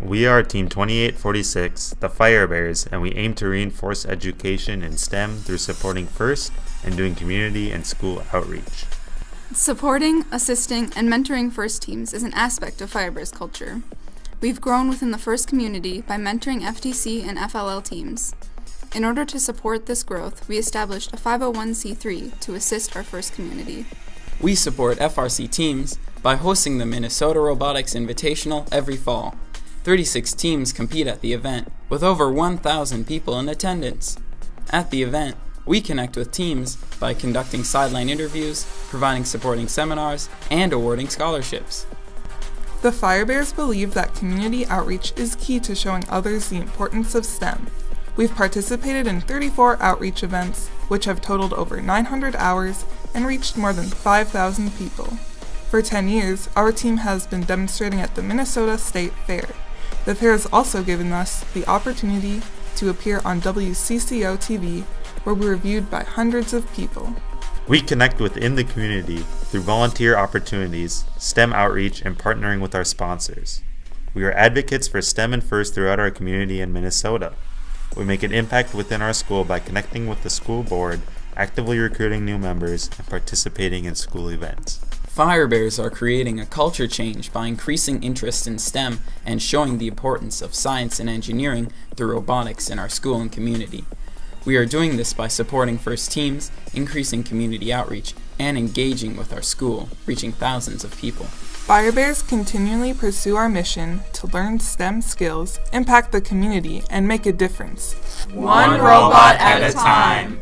We are Team 2846, the Fire Bears, and we aim to reinforce education in STEM through supporting FIRST and doing community and school outreach. Supporting, assisting, and mentoring FIRST teams is an aspect of Firebears culture. We've grown within the FIRST community by mentoring FTC and FLL teams. In order to support this growth, we established a 501c3 to assist our FIRST community. We support FRC teams by hosting the Minnesota Robotics Invitational every fall. 36 teams compete at the event, with over 1,000 people in attendance. At the event, we connect with teams by conducting sideline interviews, providing supporting seminars, and awarding scholarships. The Firebears believe that community outreach is key to showing others the importance of STEM. We've participated in 34 outreach events, which have totaled over 900 hours and reached more than 5,000 people. For 10 years, our team has been demonstrating at the Minnesota State Fair. The fair has also given us the opportunity to appear on WCCO TV, where we were viewed by hundreds of people. We connect within the community through volunteer opportunities, STEM outreach, and partnering with our sponsors. We are advocates for STEM and FIRST throughout our community in Minnesota. We make an impact within our school by connecting with the school board, actively recruiting new members, and participating in school events. Firebears are creating a culture change by increasing interest in STEM and showing the importance of science and engineering through robotics in our school and community. We are doing this by supporting FIRST teams, increasing community outreach, and engaging with our school, reaching thousands of people. Firebears continually pursue our mission to learn STEM skills, impact the community, and make a difference. One robot at a time.